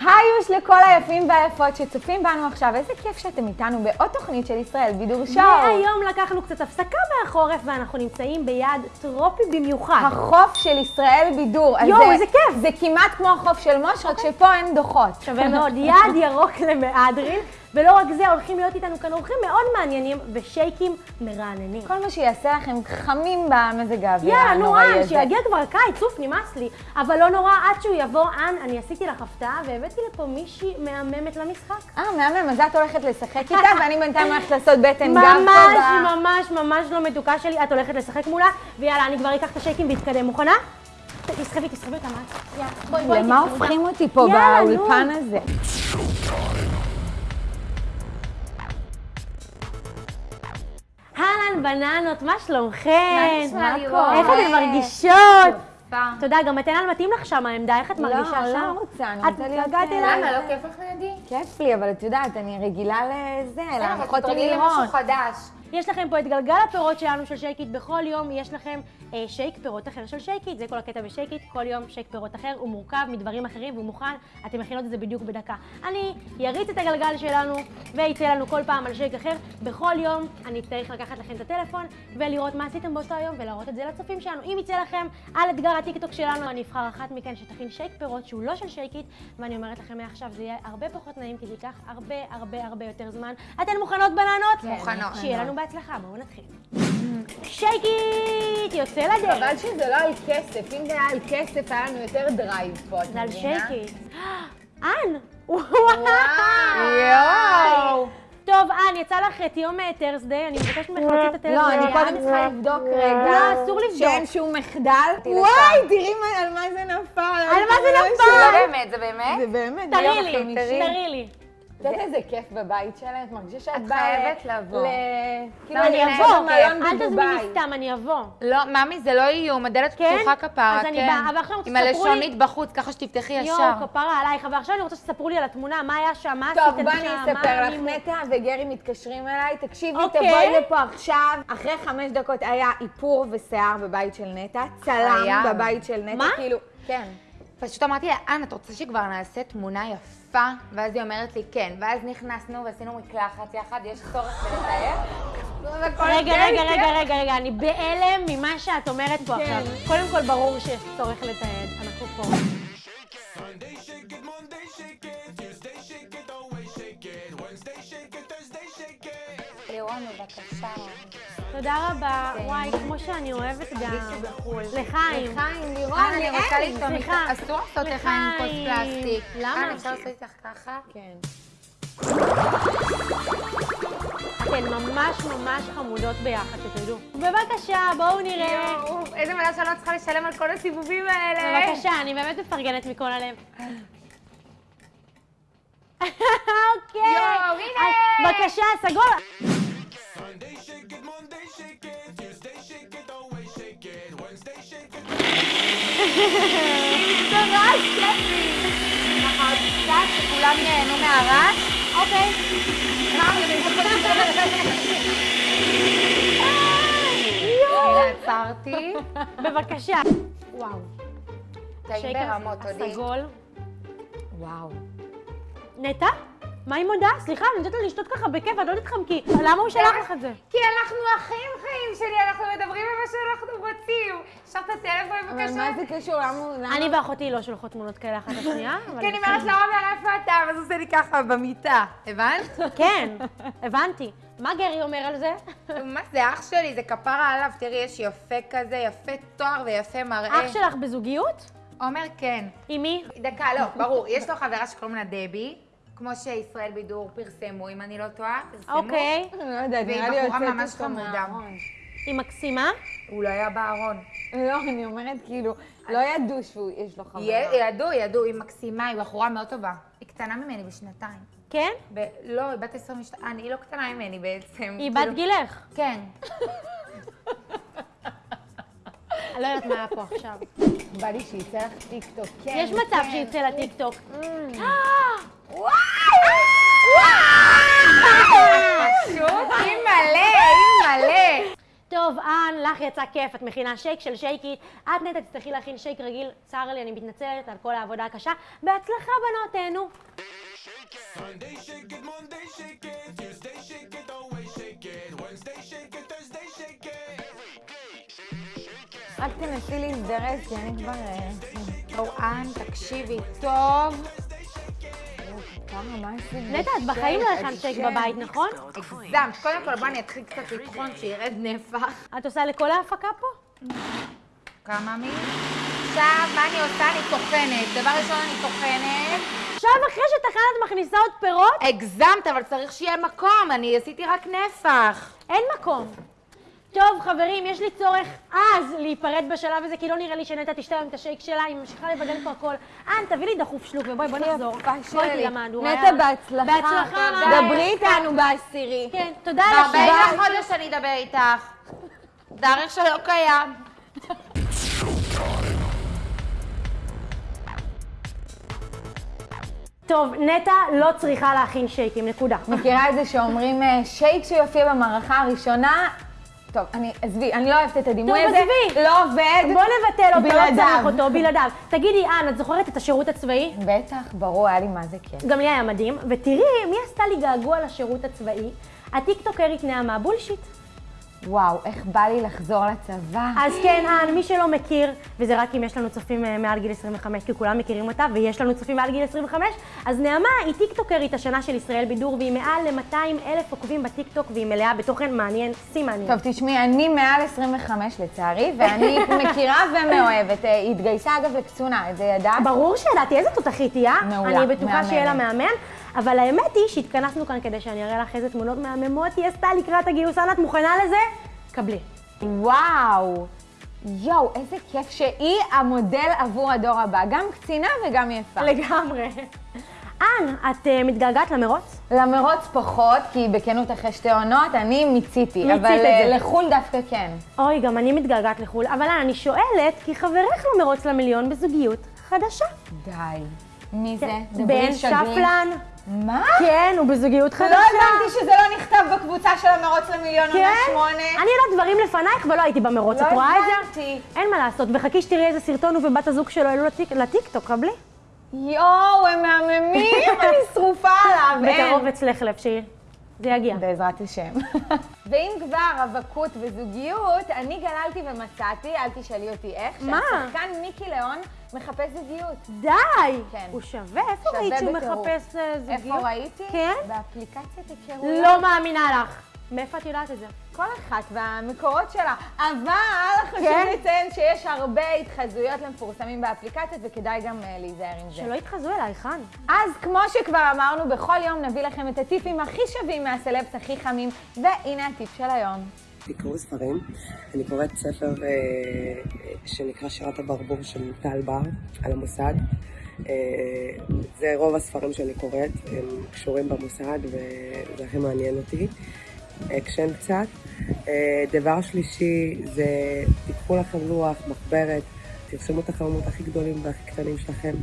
היוש לכל היפים והיפות שצופים בנו עכשיו, איזה כיף שאתם איתנו בעוד תוכנית של ישראל בידור שואו. והיום לקחנו קצת הפסקה מהחורף ואנחנו נמצאים ביעד טרופי במיוחד. החוף של ישראל בידור. יואו, זה- איזה כיף. זה כמעט כמו החוף של מוש, רק שפה אין דוחות. שווה מאוד, יעד ירוק למהדרין, ולא רק זה, הולכים להיות איתנו כאן אורחים מאוד מעניינים ושייקים מרעננים. כל מה שיעשה לכם חמים במזג האוויר יאללה, נו, הנוראי הזה. שיגיע כבר הקיץ, אוף, נמאס לי. אבל לא נורא, עד שהוא יבוא, אן, אני עשיתי לך הפתעה והבאתי לפה מישהי מהממת למשחק. אה, מהמם, אז את הולכת לשחק איתה, ואני בינתיים הולכת לעשות בטן גב ממש, ממש, ממש לא מתוקה שלי, את הולכת לשחק מולה, ויאללה, אני כבר אקח את השייקים ואתקדם. מוכנה? תסחבי, תסחבי את? יאללה, בואי, בואי. למה. הופכים אותי פה יאללה. באולפן הזה? אהלן, בננות, מה שלומכן? נשמע, איך לירון? אתן מרגישות? תודה, גם מתנאל מתאים לך שם העמדה, איך את מרגישה לא, שם? לא רוצה, אני את רוצה להיות... התגעגעת אה, אליי? למה? לא כיף לך לידי? כיף לי, אבל את יודעת, אני רגילה לזה, להנחות עם תתרגלי לירון. למשהו חדש. יש לכם פה את גלגל הפירות שלנו של שייקית, בכל יום יש לכם אה, שייק פירות אחר של שייקית, זה כל הקטע בשייקית, כל יום שייק פירות אחר, הוא מורכב מדברים אחרים והוא מוכן, אתם מכינות את זה בדיוק בדקה. אני אריץ את הגלגל שלנו ויצא לנו כל פעם על שייק אחר, בכל יום אני אצטרך לקחת לכם את הטלפון ולראות מה עשיתם באותו היום ולהראות את זה לצופים שלנו. אם יצא לכם על אתגר הטיקטוק שלנו, אני אבחר אחת מכן שתכין שייק פירות שהוא לא של שייקית, ואני אומרת לכם מעכשיו זה יהיה הרבה פחות נעים כי זה ייקח הרבה הרבה הרבה יותר זמן. אתן מוכנות בננות? מוכנות. שיהיה לנו בהצלחה, בואו נתחיל. שייקית, יוצא לדרך. חבל שזה לא על כסף, אם זה היה על כסף, היה לנו יותר drive פה, את זה על מבינה? שייקית. אן! וואו! יואו! טוב, אן, יצא לך את יום טרסדיי, אני מבקשת ממך להוציא את הטלפון. לא, אני קודם. צריכה לבדוק רגע. לא, אסור לבדוק. שאין שום מחדל. וואי, תראי מה- על מה זה נפל. על מה זה נפל? לא באמת, זה באמת? זה באמת, תראי לי. תראי לי. את יודעת איזה כיף בבית שלהם? את מרגישה שאת את באה חייבת ל- לבוא. ל... כאילו, אני אבוא, אל תזמיני. סתם, אני אבוא. לא, ממי, זה לא איום, הדלת כן? פתוחה כפרה, אז אני כן. באה, אבל עכשיו עם תספרו לי- הלשונית בחוץ, ככה שתפתחי ישר. יואו, כפרה עלייך, אבל עכשיו אני רוצה שתספרו לי על התמונה, מה היה שם, מה עשיתם טוב, שם, בואי אני אספר לך, נטע וגרי מתקשרים אליי, תקשיבי, אוקיי. תבואי לפה עכשיו. אחרי חמש דקות היה איפור ושיער בבית של נטע, צלם. בבית של נטע, מה? כאילו, כן. פשוט אמרתי לה, אנה, את רוצה שכבר נעשה תמונה יפה? ואז היא אומרת לי, כן. ואז נכנסנו ועשינו מקלחת יחד, יש צורך בלתאר? רגע, רגע. רגע, רגע, רגע, אני בהלם ממה שאת אומרת פה כן. עכשיו. קודם כל, ברור שיש צורך לתעד, אנחנו פה. לירון, בבקשה. תודה רבה. וואי, כמו שאני אוהבת גם. לחיים. לחיים, לירון, אנה, אני רוצה. לטעום איתך. אסור לעשות לך עם כוס. פלסטיק. למה? אנה, אפשר לעשות איתך ככה? כן. אתן ממש ממש חמודות ביחד, שתדעו. בבקשה, בואו נראה. יואו, איזה מזל שאני לא צריכה לשלם על כל הסיבובים האלה. בבקשה, אני באמת מפרגנת מכל הלב. אוקיי. יואו, הנה. בבקשה, סגול. זה רעש כיפי. ככה, קצת שכולם ייהנו מהרעש. אוקיי. עצרתי. בבקשה. וואו. טעים ברמות, תודי. הסגול. וואו. נטע? מה היא מודה? סליחה, אני נותנת לה לשתות ככה בכיף, את לא תתחמקי. למה הוא שלח לך את זה? כי אנחנו אחים חיים שלי, אנחנו מדברים על מה שאנחנו רוצים. אפשר את הטלפון אבל בבקשה? מה זה קשור? למה אני ואחותי לא שולחות תמונות כאלה אחת לשנייה, אבל... כי אני אומרת לו, עומר, איפה אתה? ואז עושה לי ככה במיטה. הבנת? כן, הבנתי. מה גרי אומר על זה? מה זה, אח שלי, זה כפרה עליו. תראי, יש יפה כזה, יפה תואר ויפה מראה. אח שלך בזוגיות? עומר, כן. עם מי? דקה, לא, ברור. יש לו חברה שקוראים לה דבי, כמו שישראל בידור פרסמו, אם אני לא טועה. פרסמו. אוקיי. אני לא יודעת, והיא נראה לי בחורה יוצאת ממש אותו חמודה. מהארון. היא מקסימה? הוא לא היה בארון. לא, אני אומרת, כאילו, לא ידעו שיש לו חברה. יה- ידעו, ידעו, היא מקסימה, היא בחורה מאוד טובה. היא קטנה ממני בשנתיים. כן? ב- לא, היא בת 22, היא לא קטנה ממני בעצם. היא כאילו- בת גילך. כן. אני לא יודעת מה היה פה עכשיו. בא לי שיצא לך טיקטוק, כן. יש מצב כן. שיצא לטיקטוק. אן, לך יצא כיף, את מכינה שייק של שייקית. את נטע תצטרכי להכין שייק רגיל, צר לי, אני מתנצלת על כל העבודה הקשה. בהצלחה, בנות, תהנו. Sunday shake it, Monday shake it, Tuesday shake it, always shake it, Wednesday shake it, Thursday shake it. רק תנסי להזדרז, כי אני כבר... אה, אורן, תקשיבי טוב. נטע, את בחיים לא הכנת שייק בבית, נכון? הגזמת. קודם כל, בוא אני אתחיל קצת לטחון, שירד נפח. את עושה לכל ההפקה פה? כמה מי? עכשיו, מה אני עושה? אני טוחנת. דבר ראשון, אני טוחנת. עכשיו אחרי שטחנת את מכניסה עוד פירות? הגזמת, אבל צריך שיהיה מקום. אני עשיתי רק נפח. אין מקום. טוב, חברים, יש לי צורך אז להיפרד בשלב הזה, כי לא נראה לי שנטע תשתה היום את השייק שלה, היא ממשיכה לבדל פה הכל. אן, תביא לי דחוף שלוק, ובואי, בוא נחזור. בואי שלי. למהדורה. נטע, בהצלחה. בהצלחה. דברי איתנו בעשירי. כן, תודה ב-40 השבוע. לחודש אני אדבר איתך. תאריך שלא קיים. טוב, נטע לא צריכה להכין שייקים, נקודה. מכירה את זה שאומרים אה, שייק שיופיע במערכה הראשונה? טוב, אני, עזבי, אני לא אוהבת את הדימוי טוב, הזה. עזבי. לא עובד. בוא נבטל אותו, לא. צריך אותו, בלעדיו. תגידי, אן, את זוכרת את השירות הצבאי? בטח, ברור, היה לי מה זה כיף. גם לי היה מדהים, ותראי מי עשתה לי געגוע לשירות הצבאי? הטיקטוקרית נעמה בולשיט. וואו, איך בא לי לחזור לצבא. אז כן, אן, מי שלא מכיר, וזה רק אם יש לנו צופים אה, מעל גיל 25, כי כולם מכירים אותה, ויש לנו צופים מעל גיל 25, אז נעמה היא טיקטוקרית השנה של ישראל בידור, והיא מעל ל-200 אלף עוקבים בטיקטוק, והיא מלאה בתוכן מעניין, שיא מעניין. טוב, תשמעי, אני מעל 25 לצערי, ואני מכירה ומאוהבת. אה, היא התגייסה אגב לקצונה, את זה ידעת? ברור שידעתי, איזה תותחית היא, אה? מעולה, אני בטוחה. שיהיה לה מהמם. אבל האמת היא שהתכנסנו כאן כדי שאני אראה לך איזה תמונות מהממות היא עשתה לקראת הגיוס. אנה, את מוכנה לזה? קבלי. וואו. יואו, איזה כיף שהיא המודל עבור הדור הבא. גם קצינה וגם יפה. לגמרי. אן, את אה, מתגעגעת למרוץ? למרוץ פחות, כי בכנות אחרי שתי עונות, אני מיציתי. מיצית אבל את אה, זה. לחו"ל דווקא כן. אוי, גם אני מתגעגעת לחו"ל. אבל אן, אני שואלת, כי חברך למרוץ למיליון בזוגיות חדשה. די. מי זה? כן, דברי בן שגריר. שפלן. מה? כן, הוא בזוגיות חדשה. לא הבנתי שזה לא נכתב בקבוצה של המרוץ למיליון עונה כן? שמונה. אני יודעת דברים לפנייך ולא הייתי במרוץ, לא את רואה את זה? הבנתי. אין מה לעשות, וחכי שתראי איזה סרטון הוא ובת הזוג שלו העלו לטיק- לטיקטוק, קבלי. יואו, הם מהממים, אני שרופה עליו. אין. בקרוב אצלך לב שיר. זה יגיע. בעזרת השם. ואם כבר רווקות וזוגיות, אני גללתי ומצאתי, אל תשאלי אותי איך, מה? שהשחקן מיקי ליאון מחפש זוגיות. די! כן. הוא שווה? איפה ראית שהוא בטירוף. מחפש אה, זוגיות? איפה ראיתי? כן? באפליקציית היכרויות. לא מאמינה לך. מאיפה את יודעת את זה? כל אחת והמקורות שלה. אבל חשוב כן? לציין שיש הרבה התחזויות למפורסמים באפליקציות, וכדאי גם אה, להיזהר עם זה. שלא יתחזו אליי, חן. אז כמו שכבר אמרנו, בכל יום נביא לכם את הטיפים הכי שווים מהסלבס הכי חמים, והנה הטיפ של היום. לקרוא ספרים. אני קוראת ספר אה, שנקרא שירת הברבור של טל בר על המוסד. אה, זה רוב הספרים שאני קוראת, הם קשורים במוסד וזה הכי מעניין אותי. אקשן קצת. אה, דבר שלישי זה תיקחו לכם לוח, מחברת, תרשמו את החלומות הכי גדולים והכי קטנים שלכם,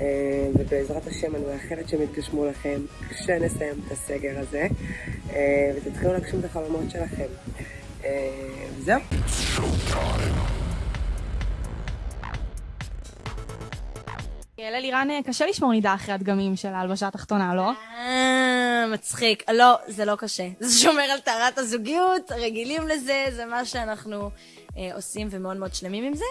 אה, ובעזרת השם אני מאחלת שהם יתגשמו לכם כשנסיים את הסגר הזה, אה, ותתחילו להגשים את החלומות שלכם. זהו. ללירן אה, קשה לשמור נידה אחרי הדגמים של ההלבשה התחתונה, לא? מצחיק. לא, זה לא קשה. זה שומר על טהרת הזוגיות, רגילים לזה, זה מה שאנחנו אה, עושים ומאוד מאוד שלמים עם זה.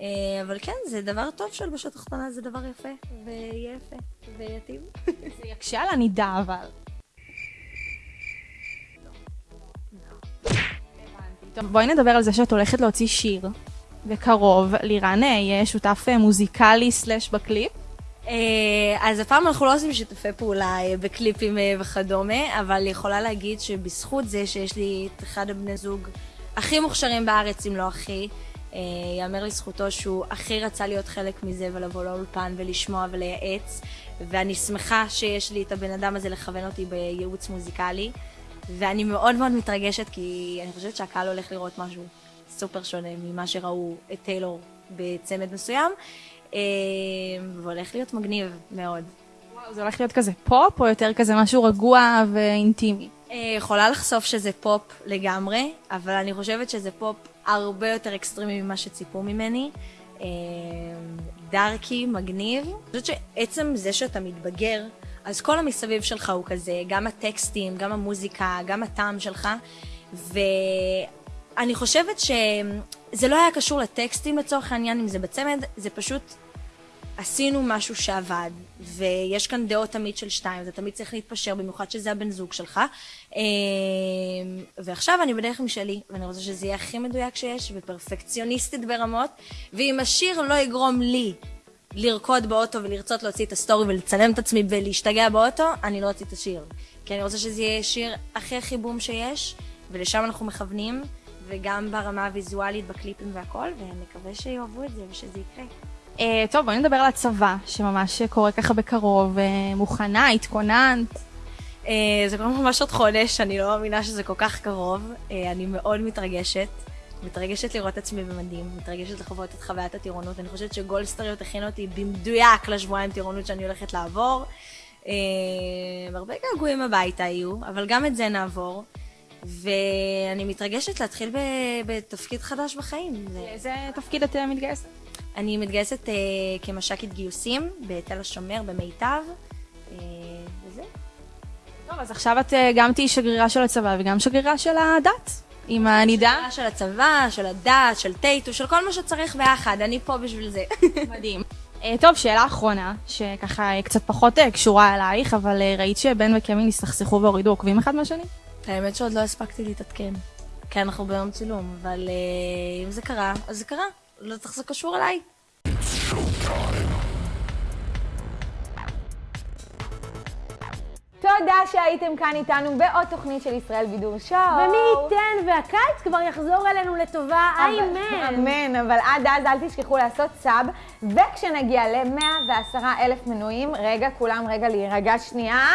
אה, אבל כן, זה דבר טוב שהלבשה תחתונה זה דבר יפה, ויהיה יפה, ויתאים. זה יקשה על הנידה, אבל. טוב, בואי נדבר על זה שאת הולכת להוציא שיר. בקרוב, לירן אה, יהיה שותף אה, מוזיקלי סלאש בקליפ. אה, אז הפעם אנחנו לא עושים שיתופי פעולה אה, בקליפים אה, וכדומה, אבל יכולה להגיד שבזכות זה שיש לי את אחד הבני זוג הכי מוכשרים בארץ, אם לא הכי, אה, יאמר לזכותו שהוא הכי רצה להיות חלק מזה ולבוא לאולפן ולשמוע ולייעץ, ואני שמחה שיש לי את הבן אדם הזה לכוון אותי בייעוץ מוזיקלי, ואני מאוד מאוד מתרגשת כי אני חושבת שהקהל הולך לראות משהו סופר שונה ממה שראו את טיילור בצמד מסוים. אה, והולך להיות מגניב מאוד. וואו, זה הולך להיות כזה פופ, או יותר כזה משהו רגוע ואינטימי? אה, יכולה לחשוף שזה פופ לגמרי, אבל אני חושבת שזה פופ הרבה יותר אקסטרימי ממה שציפו ממני. אה, דארקי, מגניב. אני חושבת שעצם זה שאתה מתבגר, אז כל המסביב שלך הוא כזה, גם הטקסטים, גם המוזיקה, גם הטעם שלך, ואני חושבת שזה לא היה קשור לטקסטים לצורך העניין, אם זה בצמד, זה פשוט עשינו משהו שעבד, ויש כאן דעות תמיד של שתיים, אתה תמיד צריך להתפשר, במיוחד שזה הבן זוג שלך. אה, ועכשיו אני בדרך משלי, ואני רוצה שזה יהיה הכי מדויק שיש, ופרפקציוניסטית ברמות, ואם השיר לא יגרום לי לרקוד באוטו ולרצות להוציא את הסטורי ולצלם את עצמי ולהשתגע באוטו, אני לא אוציא את השיר. כי אני רוצה שזה יהיה שיר הכי הכי בום שיש, ולשם אנחנו מכוונים, וגם ברמה הוויזואלית, בקליפים והכל, ונקווה שיאהבו את זה ושזה יקרה. אה, טוב, בואי נדבר על הצבא, שממש קורה ככה בקרוב. אה, מוכנה, התכוננת. אה, זה קורה ממש עוד חודש, אני לא מאמינה שזה כל כך קרוב. אה, אני מאוד מתרגשת. מתרגשת לראות את עצמי במדים, מתרגשת לחוות את חוויית הטירונות. אני חושבת שגולדסטריות הכין אותי במדויק לשבועיים טירונות שאני הולכת לעבור. אה, הרבה געגועים הביתה יהיו, אבל גם את זה נעבור. ואני מתרגשת להתחיל בתפקיד חדש בחיים. זה... לאיזה תפקיד את אה, מתגייסת? אני מתגייסת אה, כמש"קית גיוסים בתל השומר, במיטב, אה, וזה. טוב, אז עכשיו את גם תהיי שגרירה של הצבא וגם שגרירה של הדת, עם הנידה. שגרירה של הצבא, של הדת, של טייטו, של כל מה שצריך ביחד, אני פה בשביל זה. מדהים. טוב, שאלה אחרונה, שככה קצת פחות קשורה אלייך, אבל ראית שבן וקמיל הסתכסכו והורידו עוקבים אחד מהשני? האמת שעוד לא הספקתי להתעדכן. כי אנחנו ביום צילום, אבל אה, אם זה קרה, אז זה קרה. לא צריך זה קשור אליי. תודה שהייתם כאן איתנו בעוד תוכנית של ישראל בידור שואו. ומי ייתן והקיץ כבר יחזור אלינו לטובה, איימן. אמן, אבל עד אז אל תשכחו לעשות סאב, וכשנגיע ל-110 אלף מנויים, רגע, כולם רגע להירגע שנייה.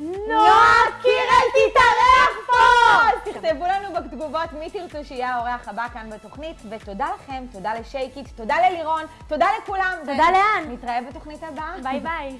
נועה קירל תתארח פה! אז תכתבו לנו בתגובות מי תרצו שיהיה האורח הבא כאן בתוכנית, ותודה לכם, תודה לשייקית, תודה ללירון, תודה לכולם. תודה לאן. נתראה בתוכנית הבאה. ביי ביי.